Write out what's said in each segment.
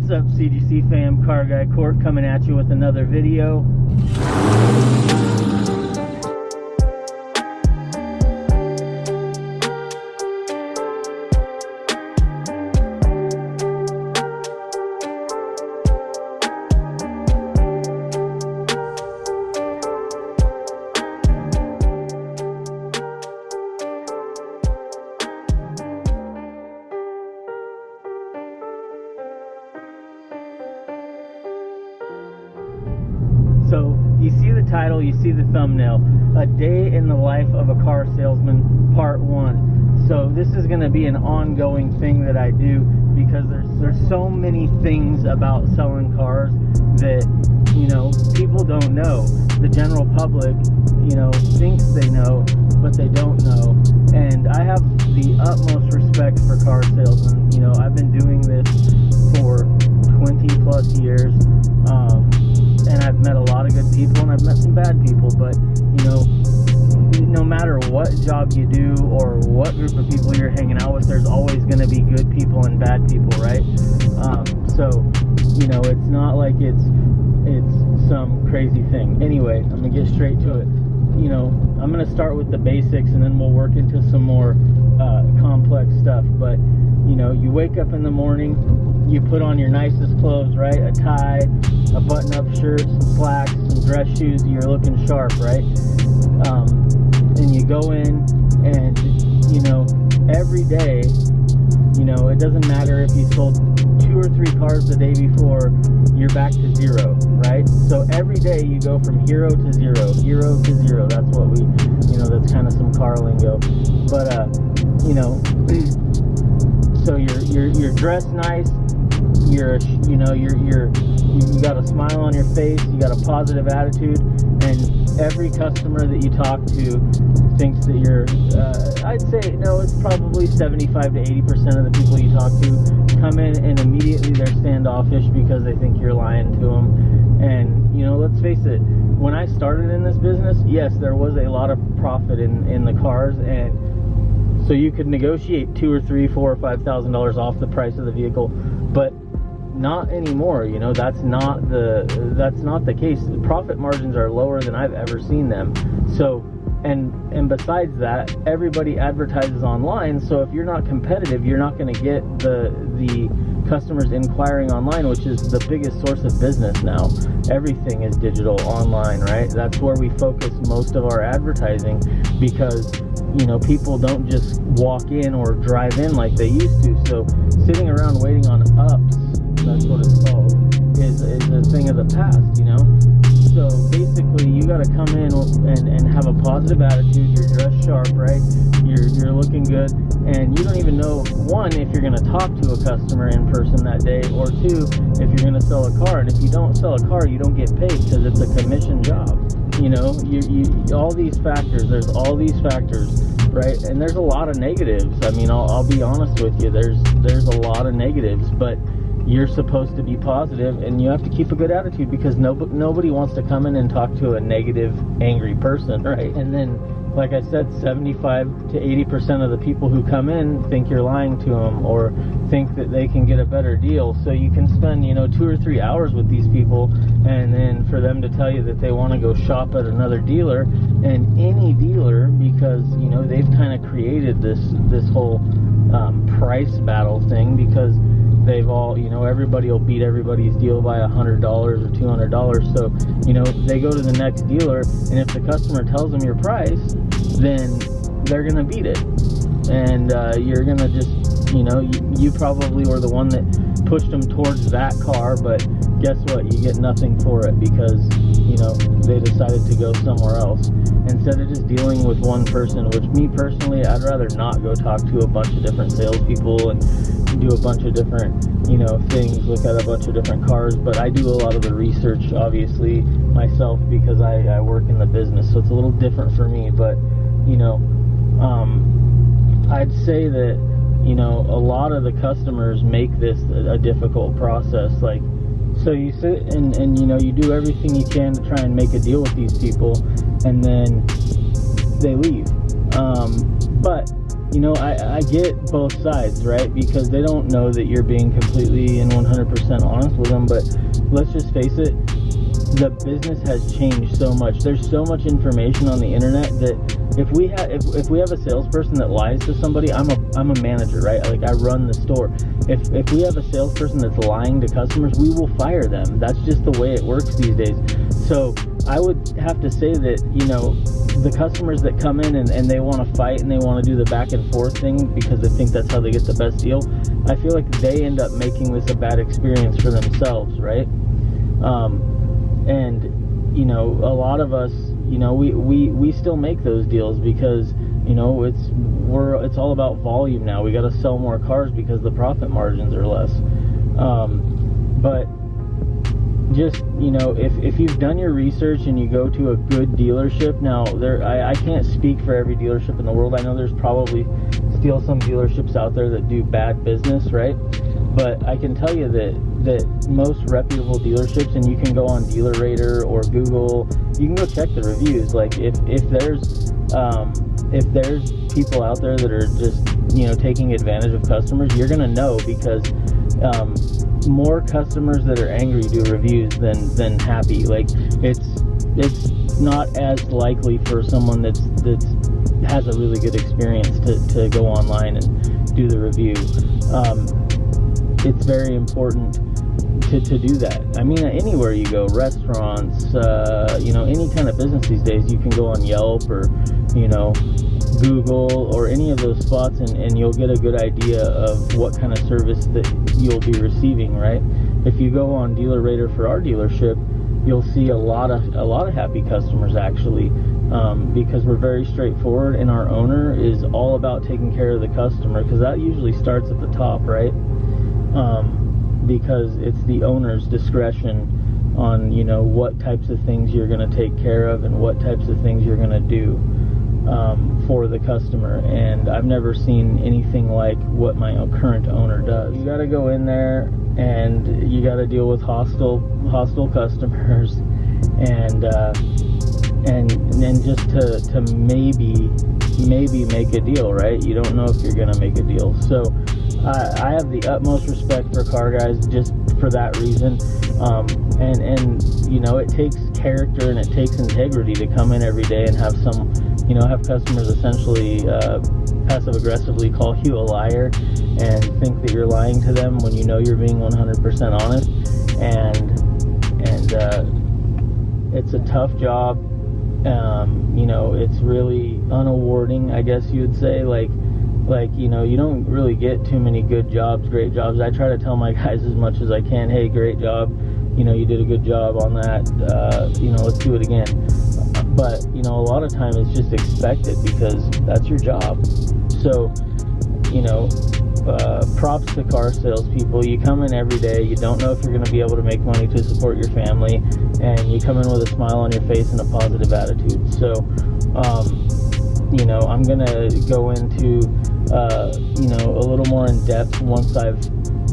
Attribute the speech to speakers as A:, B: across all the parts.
A: What's up, CGC fam? Car Guy Court coming at you with another video. So you see the title, you see the thumbnail. A day in the life of a car salesman, part one. So this is going to be an ongoing thing that I do because there's there's so many things about selling cars that you know people don't know. The general public, you know, thinks they know, but they don't know. And I have the utmost respect for car salesmen. You know, I've been doing this for 20 plus years. Um, and I've met a lot of good people and I've met some bad people, but you know, no matter what job you do or what group of people you're hanging out with, there's always going to be good people and bad people, right? Um, so, you know, it's not like it's it's some crazy thing. Anyway, I'm gonna get straight to it. You know, I'm gonna start with the basics and then we'll work into some more uh, complex stuff. But you know, you wake up in the morning, you put on your nicest clothes, right? A tie, a button-up shirt, some slacks, some dress shoes. You're looking sharp, right? Um, and you go in, and you know, every day, you know, it doesn't matter if you sold two or three cars the day before, you're back to zero, right? So every day you go from hero to zero, hero to zero. That's what we, you know, that's kind of some car lingo. But uh, you know, so you're you're you're dressed nice. You're you know you're you're you got a smile on your face. You got a positive attitude, and every customer that you talk to thinks that you're. Uh, I'd say no. It's probably 75 to 80 percent of the people you talk to come in and immediately they're standoffish because they think you're lying to them. And you know, let's face it. When I started in this business, yes, there was a lot of profit in in the cars and so you could negotiate two or three, four or five thousand dollars off the price of the vehicle, but not anymore. You know, that's not the that's not the case. The profit margins are lower than I've ever seen them. So and and besides that, everybody advertises online. So if you're not competitive, you're not going to get the the customers inquiring online, which is the biggest source of business now. Everything is digital online, right? That's where we focus most of our advertising because you know, people don't just walk in or drive in like they used to. So sitting around waiting on ups, that's what it's called, is, is a thing of the past, you know? So basically, you got to come in and, and have a positive attitude. You're dressed sharp, right? You're, you're looking good. And you don't even know, one, if you're going to talk to a customer in person that day, or two, if you're going to sell a car. And if you don't sell a car, you don't get paid because it's a commission job you know you, you all these factors there's all these factors right and there's a lot of negatives i mean I'll, I'll be honest with you there's there's a lot of negatives but you're supposed to be positive and you have to keep a good attitude because no, nobody wants to come in and talk to a negative angry person right and then like I said, 75 to 80% of the people who come in think you're lying to them or think that they can get a better deal. So you can spend, you know, two or three hours with these people and then for them to tell you that they want to go shop at another dealer and any dealer because, you know, they've kind of created this, this whole um, price battle thing because they've all, you know, everybody will beat everybody's deal by a $100 or $200. So, you know, they go to the next dealer and if the customer tells them your price, then they're gonna beat it, and uh, you're gonna just, you know, you, you probably were the one that pushed them towards that car, but guess what? You get nothing for it because, you know, they decided to go somewhere else. Instead of just dealing with one person, which me personally, I'd rather not go talk to a bunch of different salespeople and do a bunch of different, you know, things, look at a bunch of different cars. But I do a lot of the research, obviously, myself because I, I work in the business. So it's a little different for me. But, you know, um, I'd say that, you know, a lot of the customers make this a, a difficult process. Like, so you sit and, and, you know, you do everything you can to try and make a deal with these people, and then they leave. Um, but you know, I, I get both sides, right? Because they don't know that you're being completely and 100% honest with them. But let's just face it, the business has changed so much. There's so much information on the internet that if we have if, if we have a salesperson that lies to somebody, I'm a I'm a manager, right? Like I run the store. If if we have a salesperson that's lying to customers, we will fire them. That's just the way it works these days. So I would have to say that you know the customers that come in and, and they want to fight and they want to do the back and forth thing because they think that's how they get the best deal. I feel like they end up making this a bad experience for themselves, right? Um, and you know a lot of us you know we, we we still make those deals because you know it's we're it's all about volume now. We got to sell more cars because the profit margins are less. Um, but just you know if, if you've done your research and you go to a good dealership now there I, I can't speak for every dealership in the world. I know there's probably still some dealerships out there that do bad business right? But i can tell you that that most reputable dealerships and you can go on dealer DealerRater or google you can go check the reviews. Like if if there's um, if there's people out there that are just you know taking advantage of customers you're gonna know because um, more customers that are angry do reviews than than happy. Like it's it's not as likely for someone that's that's has a really good experience to, to go online and do the review. Um, it's very important to, to do that. I mean, anywhere you go, restaurants, uh, you know, any kind of business these days, you can go on Yelp or, you know, Google or any of those spots and, and you'll get a good idea of what kind of service that you'll be receiving, right? If you go on DealerRater for our dealership, you'll see a lot of a lot of happy customers actually um, because we're very straightforward and our owner is all about taking care of the customer because that usually starts at the top, right? Um, because it's the owner's discretion on you know what types of things you're going to take care of and what types of things you're going to do um, for the customer and I've never seen anything like what my current owner does. You got to go in there and you got to deal with hostile hostile customers and uh, and then just to to maybe maybe make a deal, right? You don't know if you're going to make a deal. So I, I have the utmost respect for car guys just for that reason. Um, and and you know it takes character and it takes integrity to come in every day and have some you know have customers essentially uh, passive aggressively call you a liar and think that you're lying to them when you know you're being 100% honest. And and uh, it's a tough job. Um, you know it's really unawarding I guess you would say. Like like you know you don't really get too many good jobs great jobs. I try to tell my guys as much as i can hey great job. You know you did a good job on that. Uh, you know let's do it again. But you know a lot of time it's just expected because that's your job. So you know uh, props to car salespeople. You come in every day, you don't know if you're going to be able to make money to support your family, and you come in with a smile on your face and a positive attitude. So, um, you know, I'm going to go into uh, you know, a little more in depth once I've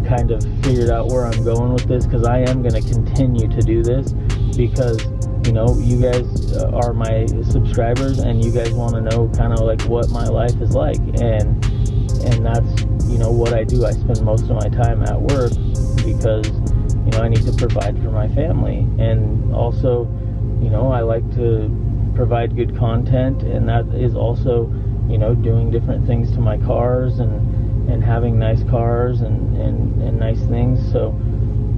A: kind of figured out where I'm going with this because I am going to continue to do this because you know you guys uh, are my subscribers and you guys want to know kind of like what my life is like. And and that's you know what I do. I spend most of my time at work because you know I need to provide for my family. And also you know I like to provide good content and that is also you know, doing different things to my cars and and having nice cars and and, and nice things. So,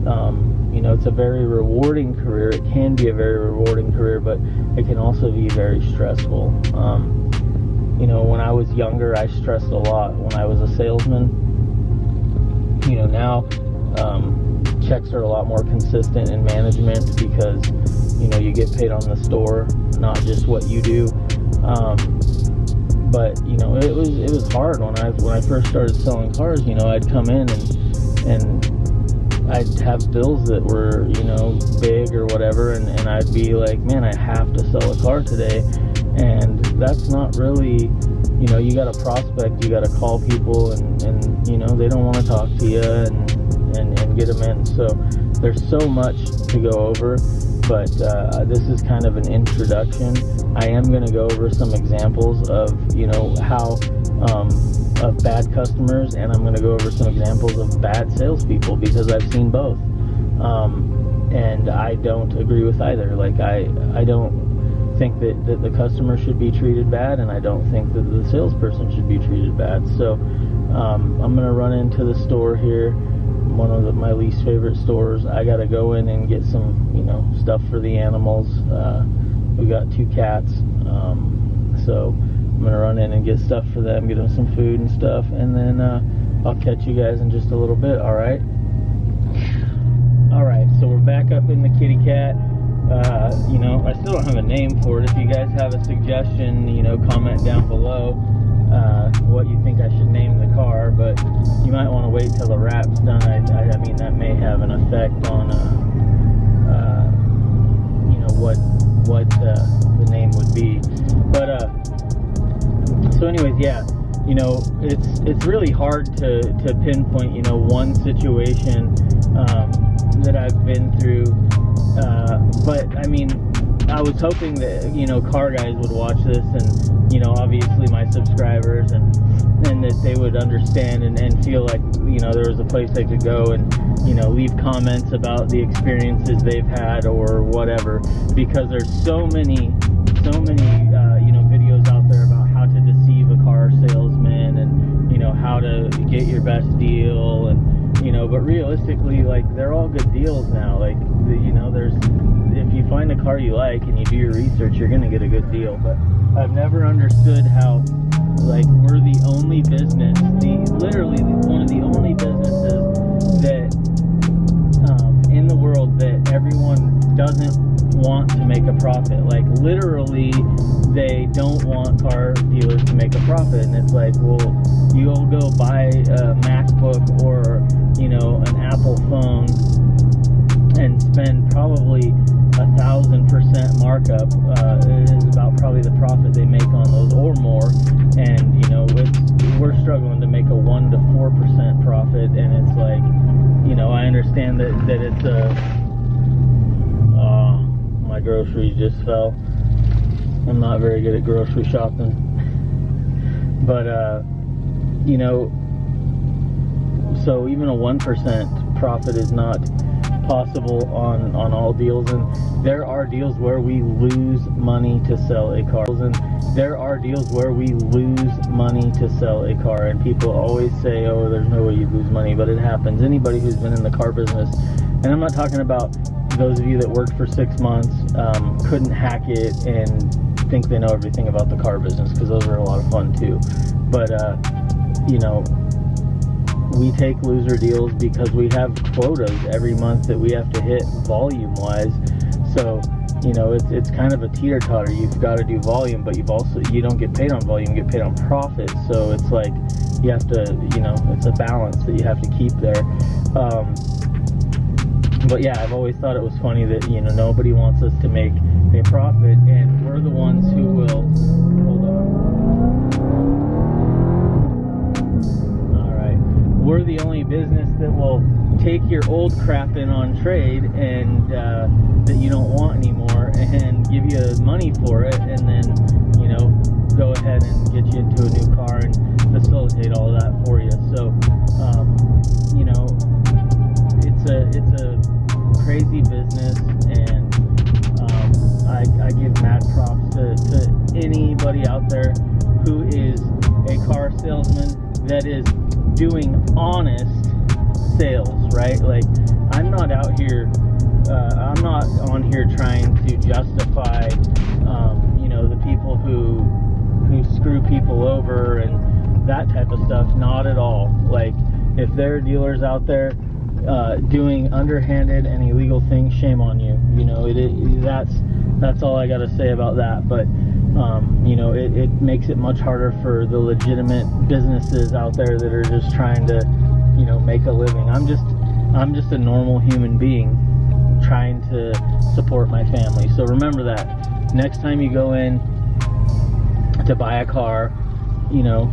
A: um, you know, it's a very rewarding career. It can be a very rewarding career, but it can also be very stressful. Um, you know, when I was younger, I stressed a lot. When I was a salesman, you know, now um, checks are a lot more consistent in management because you know you get paid on the store, not just what you do. Um, but you know it was it was hard when I when I first started selling cars. You know, I'd come in and and I'd have bills that were you know big or whatever, and, and I'd be like, man, I have to sell a car today, and that's not really you know you got to prospect, you got to call people, and and you know they don't want to talk to you and and and get them in. So there's so much to go over but uh, this is kind of an introduction. I am going to go over some examples of, you know, how um, of bad customers, and I'm going to go over some examples of bad salespeople because I've seen both. Um, and I don't agree with either. Like I, I don't think that, that the customer should be treated bad, and I don't think that the salesperson should be treated bad. So um, I'm gonna run into the store here, one of the, my least favorite stores. I gotta go in and get some, you know, stuff for the animals. Uh, we got two cats, um, so I'm gonna run in and get stuff for them, get them some food and stuff, and then uh, I'll catch you guys in just a little bit. All right. All right, so we're back up in the kitty cat. Uh, you know, I still don't have a name for it. If you guys have a suggestion, you know, comment down below uh, what you think I should name the car. But you might want to wait till the wrap's done. I, I, I mean, that may have an effect on, uh, uh, you know, what what uh, the name would be. But uh, so, anyways, yeah you know, it's it's really hard to, to pinpoint, you know, one situation um, that I've been through. Uh, but I mean, I was hoping that you know car guys would watch this, and you know, obviously my subscribers, and and that they would understand and, and feel like you know there was a place they could go and you know leave comments about the experiences they've had or whatever, because there's so many so many uh, you know videos out there about how to deceive a car salesman and you know how to get your best deal and you know but realistically like they're all good deals now. Like you know there's if you find a car you like and you do your research you're gonna get a good deal. But i've never understood how like we're the only business the literally one of the only businesses that um, in the world that everyone doesn't want to make a profit. Like literally they don't want car dealers to make a profit. And it's like well you'll go buy a macbook or you know an apple phone and spend probably thousand percent markup uh, is about probably the profit they make on those or more and you know we're struggling to make a one to four percent profit and it's like you know i understand that that it's a uh, my groceries just fell I'm not very good at grocery shopping. But, uh, you know, so even a 1% profit is not possible on, on all deals. And there are deals where we lose money to sell a car. And there are deals where we lose money to sell a car. And people always say, oh, there's no way you lose money, but it happens. Anybody who's been in the car business, and I'm not talking about those of you that worked for six months, um, couldn't hack it and think they know everything about the car business because those are a lot of fun too. But, uh, you know, we take loser deals because we have quotas every month that we have to hit volume wise. So, you know, it's, it's kind of a teeter totter. You've got to do volume, but you've also, you don't get paid on volume, you get paid on profit. So it's like, you have to, you know, it's a balance that you have to keep there. Um, but yeah, I've always thought it was funny that, you know, nobody wants us to make a profit, and we're the ones who will. We're the only business that will take your old crap in on trade and uh, that you don't want anymore and give you money for it, and then, you know, go ahead and get you into a new car and facilitate all that for you. So, um, you know, it's a it's a crazy business and I, I give mad props to, to anybody out there who is a car salesman that is doing honest sales, right? Like, I'm not out here, uh, I'm not on here trying to justify, um, you know, the people who who screw people over and that type of stuff. Not at all. Like, if there are dealers out there uh, doing underhanded and illegal things, shame on you. You know, it, it that's that's all I got to say about that. But um, you know, it, it makes it much harder for the legitimate businesses out there that are just trying to, you know, make a living. I'm just I'm just a normal human being trying to support my family. So remember that next time you go in to buy a car, you know,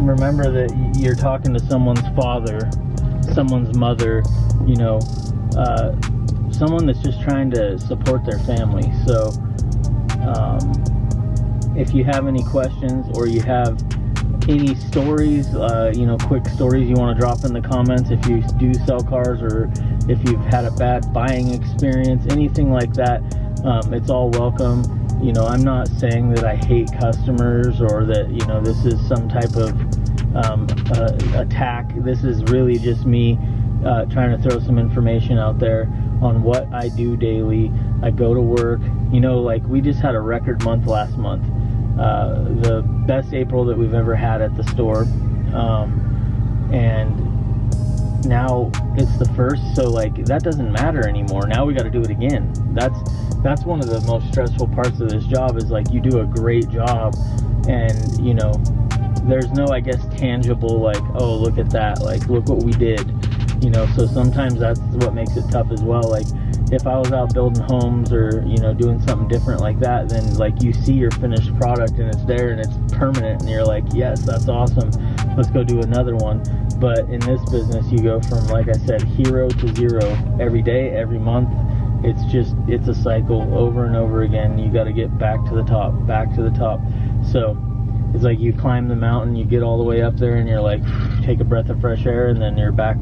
A: remember that you're talking to someone's father, someone's mother, you know, uh, someone that's just trying to support their family. So, um, if you have any questions or you have any stories, uh, you know, quick stories you want to drop in the comments if you do sell cars or if you've had a bad buying experience, anything like that, um, it's all welcome. You know, I'm not saying that I hate customers or that, you know, this is some type of um, uh, attack. This is really just me uh, trying to throw some information out there on what I do daily. I go to work. You know, like we just had a record month last month. Uh, the best April that we've ever had at the store. Um, and now it's the first, so like that doesn't matter anymore. Now we got to do it again. That's that's one of the most stressful parts of this job is like you do a great job, and you know there's no I guess tangible like oh look at that like look what we did, you know. So sometimes that's what makes it tough as well. Like if I was out building homes or you know doing something different like that, then like you see your finished product and it's there and it's permanent, and you're like, yes, that's awesome. Let's go do another one. But in this business, you go from like I said, hero to zero every day, every month. It's just it's a cycle over and over again. You got to get back to the top, back to the top. So it's like you climb the mountain, you get all the way up there, and you're like, take a breath of fresh air, and then you're back,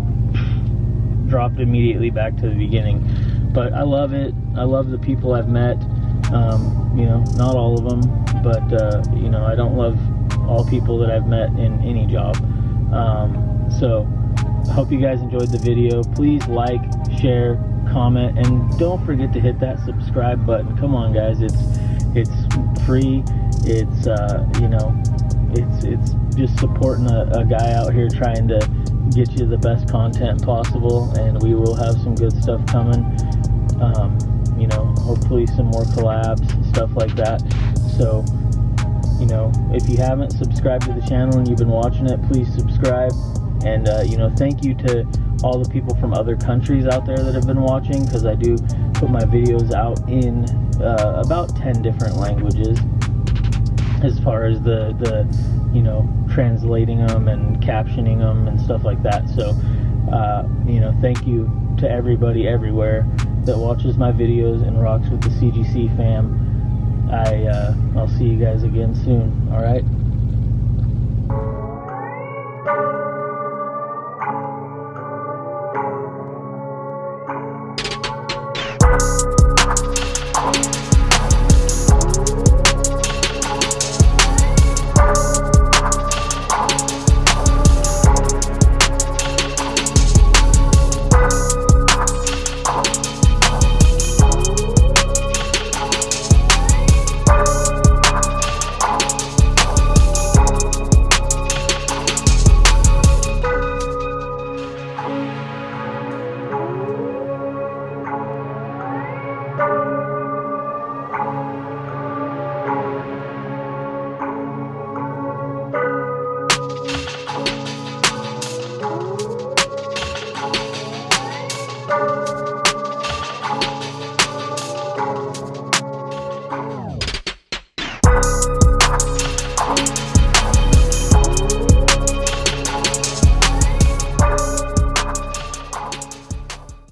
A: dropped immediately back to the beginning but I love it. I love the people I've met. Um, you know, not all of them, but uh, you know, I don't love all people that I've met in any job. Um, so, hope you guys enjoyed the video. Please like, share, comment, and don't forget to hit that subscribe button. Come on, guys, it's it's free. It's uh, you know, it's it's just supporting a, a guy out here trying to get you the best content possible, and we will have some good stuff coming um, you know, hopefully some more collabs, stuff like that. So, you know, if you haven't subscribed to the channel and you've been watching it, please subscribe. And, uh, you know, thank you to all the people from other countries out there that have been watching because I do put my videos out in uh, about 10 different languages as far as the, the, you know, translating them and captioning them and stuff like that. So, uh, you know, thank you to everybody everywhere that watches my videos and rocks with the CGC fam. I uh, I'll see you guys again soon. All right.